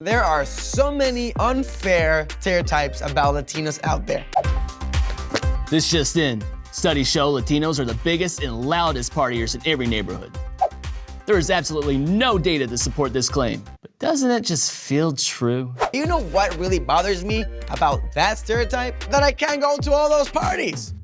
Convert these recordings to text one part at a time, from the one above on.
There are so many unfair stereotypes about Latinos out there. This just in. Studies show Latinos are the biggest and loudest partiers in every neighborhood. There is absolutely no data to support this claim, but doesn't it just feel true? You know what really bothers me about that stereotype? That I can't go to all those parties.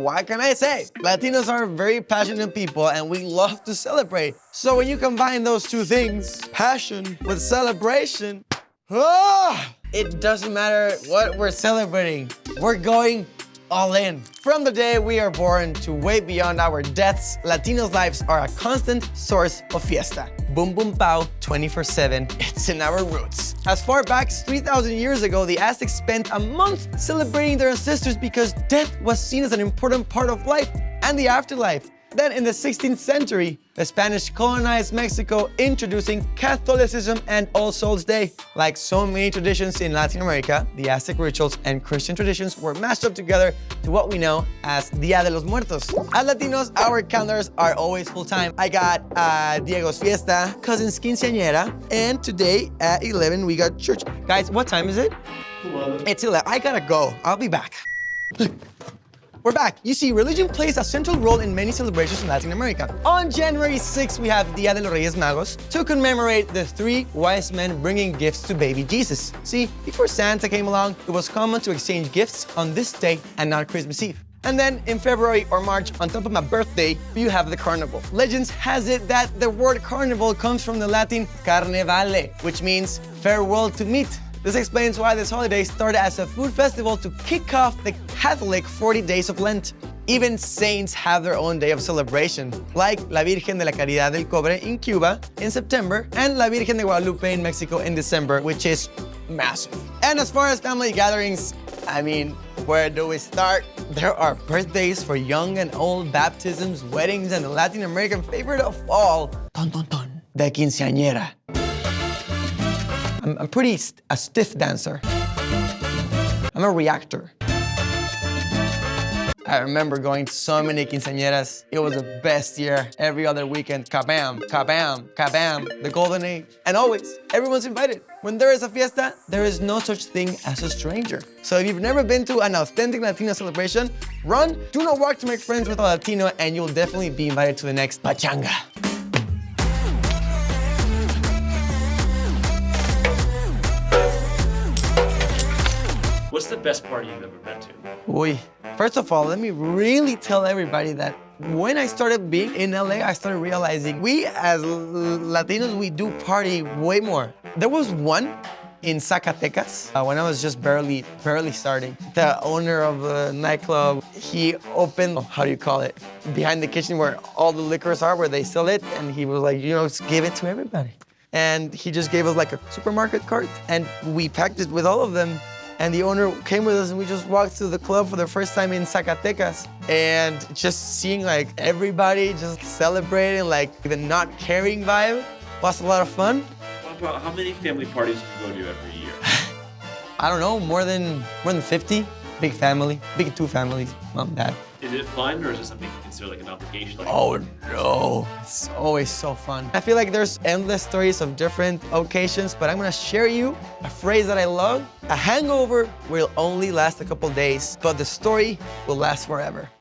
What can I say? Latinos are very passionate people and we love to celebrate. So when you combine those two things, passion with celebration, ah, it doesn't matter what we're celebrating. We're going all in. From the day we are born to way beyond our deaths, Latinos' lives are a constant source of fiesta. Boom Boom Pow 24-7, it's in our roots. As far back as 3,000 years ago, the Aztecs spent a month celebrating their ancestors because death was seen as an important part of life and the afterlife. Then in the 16th century, the Spanish colonized Mexico, introducing Catholicism and All Souls Day. Like so many traditions in Latin America, the Aztec rituals and Christian traditions were mashed up together to what we know as Dia de los Muertos. As Latinos, our calendars are always full time. I got uh, Diego's Fiesta, Cousin's Quinceañera, and today at 11 we got church. Guys, what time is it? 11. It's 11. I gotta go. I'll be back. We're back. You see, religion plays a central role in many celebrations in Latin America. On January 6th, we have Dia de los Reyes Magos to commemorate the three wise men bringing gifts to baby Jesus. See, before Santa came along, it was common to exchange gifts on this day and not Christmas Eve. And then in February or March, on top of my birthday, you have the carnival. Legends has it that the word carnival comes from the Latin carnevale, which means farewell to meat. This explains why this holiday started as a food festival to kick off the Catholic 40 days of Lent. Even saints have their own day of celebration, like La Virgen de la Caridad del Cobre in Cuba in September and La Virgen de Guadalupe in Mexico in December, which is massive. And as far as family gatherings, I mean, where do we start? There are birthdays for young and old, baptisms, weddings, and the Latin American favorite of all, dun, dun, dun, the quinceañera. I'm, I'm pretty st a stiff dancer. I'm a reactor. I remember going to so many quinceañeras. It was the best year. Every other weekend, kabam, kabam, kabam, the golden age. And always, everyone's invited. When there is a fiesta, there is no such thing as a stranger. So if you've never been to an authentic Latino celebration, run, do not walk to make friends with a Latino, and you'll definitely be invited to the next pachanga. The best party you've ever been to? Uy. First of all, let me really tell everybody that when I started being in LA, I started realizing we as Latinos, we do party way more. There was one in Zacatecas uh, when I was just barely, barely starting. The owner of the nightclub, he opened, how do you call it? Behind the kitchen where all the liquors are, where they sell it. And he was like, you know, just give it to everybody. And he just gave us like a supermarket cart and we packed it with all of them and the owner came with us and we just walked to the club for the first time in Zacatecas and just seeing like everybody just celebrating like the not caring vibe was a lot of fun. About how many family parties do you go to every year? I don't know, more than more than 50. Big family, big two families, mom, dad. Is it fun or is it something you consider like an obligation? Like oh no, it's always so fun. I feel like there's endless stories of different occasions, but I'm gonna share you a phrase that I love. A hangover will only last a couple days, but the story will last forever.